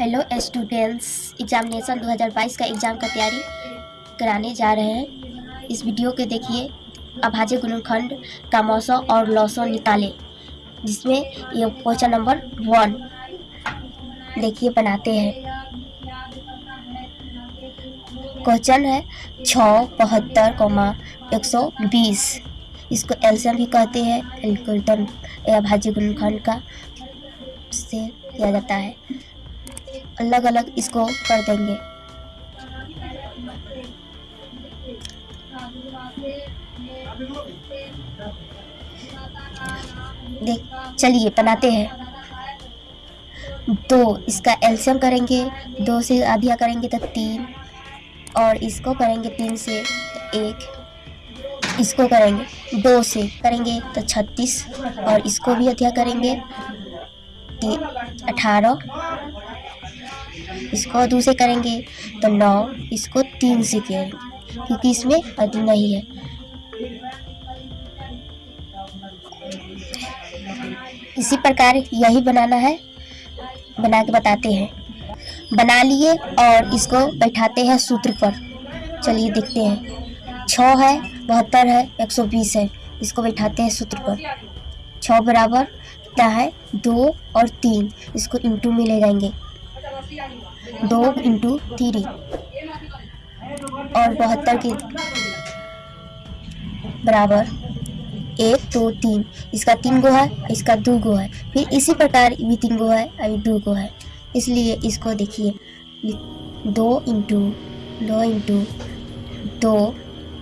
Hello students examination 2022 का exam का तैयारी कराने जा रहे हैं। इस वीडियो के देखिए। अभाज्य गुणनखंड का मौसो और लौसो निकाले जिसमें ये क्वेश्चन नंबर वन देखिए, बनाते हैं। क्वेश्चन है छः बहत्तर कोमा एक सौ बीस। इसको एल्शियम भी कहते हैं। एल्कुलटन अभाज्य गुणनखंड का से किया जाता है। अलग अलग इसको कर देंगे। देख, चलिए, बनाते हैं। दो, इसका एल्शियम करेंगे, दो से आधिया करेंगे तो तीन, और इसको करेंगे तीन से एक, इसको करेंगे दो से, करेंगे तो छत्तीस, और इसको भी अध्यय करेंगे अठारह इसको दो से करेंगे तो नौ इसको तीन से करेंगे क्योंकि इसमें अति नहीं है। इसी प्रकार यही बनाना है, बना के बताते हैं। बना लिए और इसको बैठाते हैं सूत्र पर। चलिए देखते हैं। छ है, बहत्तर है, एक सौ बीस है, इसको बैठाते हैं सूत्र पर। छ बराबर कितना है दो और तीन, इसको इंटू में ले जाएँगे। दो इंटू थ्री और बहत्तर के बराबर एक, दो, तीन। इसका तीन गो है, इसका दो गो है। फिर इसी प्रकार भी तीन गो है, अभी दो गो है। इसलिए इसको देखिए। दो इंटू दो इंटू दो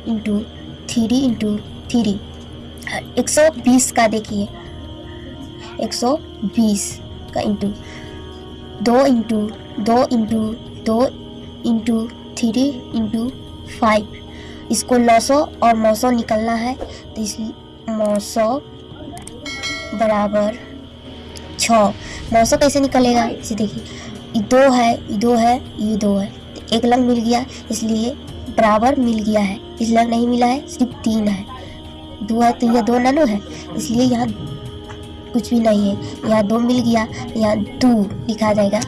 इंटू थ्री इंटू थ्री। एक सौ बीस का देखिए। एक सौ बीस का इंटू दो इंटू दो इंटू दो इंटू थ्री इंटू फाइव। इसको नौ सौ और नौ सौ निकलना है तो इस नौ सौ बराबर छ। नौ सौ कैसे निकलेगा? इसे देखिए, ये दो है, ये दो है, ये दो है। तो एक लंग मिल गया, इसलिए बराबर मिल गया है। इस लंग नहीं मिला है, सिर्फ़ तीन है। दो है तो यह दो ननो है, इसलिए यहाँ कुछ भी नहीं है। यहाँ दो मिल गया यहाँ टू लिखा जाएगा।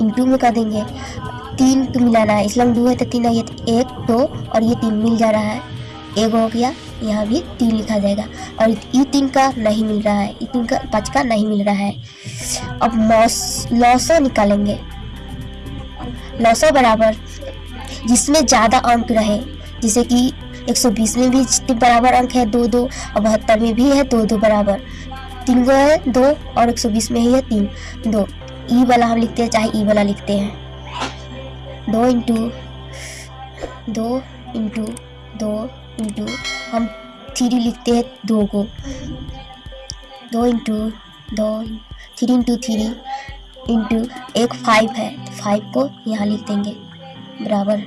इंटू में कर देंगे। तीन को मिलाना है। इसलिए दो है तो तीन है। तो एक, दो और ये तीन मिल जा रहा है। एक हो गया। यहाँ भी तीन लिखा जाएगा। और ये तीन का नहीं मिल रहा है। ये तीन का, पाँच का नहीं मिल रहा है। अब लौसो निकालेंगे। लौसो बराबर। जिसमें ज़्यादा अंक रहे। जैसे कि 120 में भी बराबर अंक है, दो दो। और बहत्तर में भी है, दो दो बराबर। तीन गो है, दो और 120 में ही है, तीन। दो। ई वाला हम लिखते हैं, चाहे ई वाला लिखते हैं। दो इंटू दो इंटू दो इंटू हम थ्री लिखते हैं दो को। दो इंटू दो थ्री इंटू थ्री इंटू एक फाइव है। तो फाइव को यहाँ लिख देंगे। बराबर।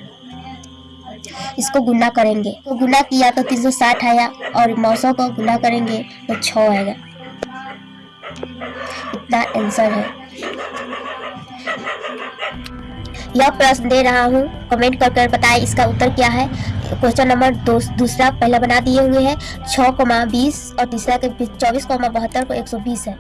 इसको गुना करेंगे। तो गुना किया तो तीन सौ साठ आया और नौ सौ को गुना करेंगे तो छः आएगा। इतना आंसर है। यह प्रश्न दे रहा हूँ। कमेंट कर कर बताएँ इसका उत्तर क्या है। क्वेश्चन नंबर दो, दूसरा पहला बना दिए हुए हैं। छः बीस और तीसरा के चौबीस बहत्तर को एक सौ बीस है।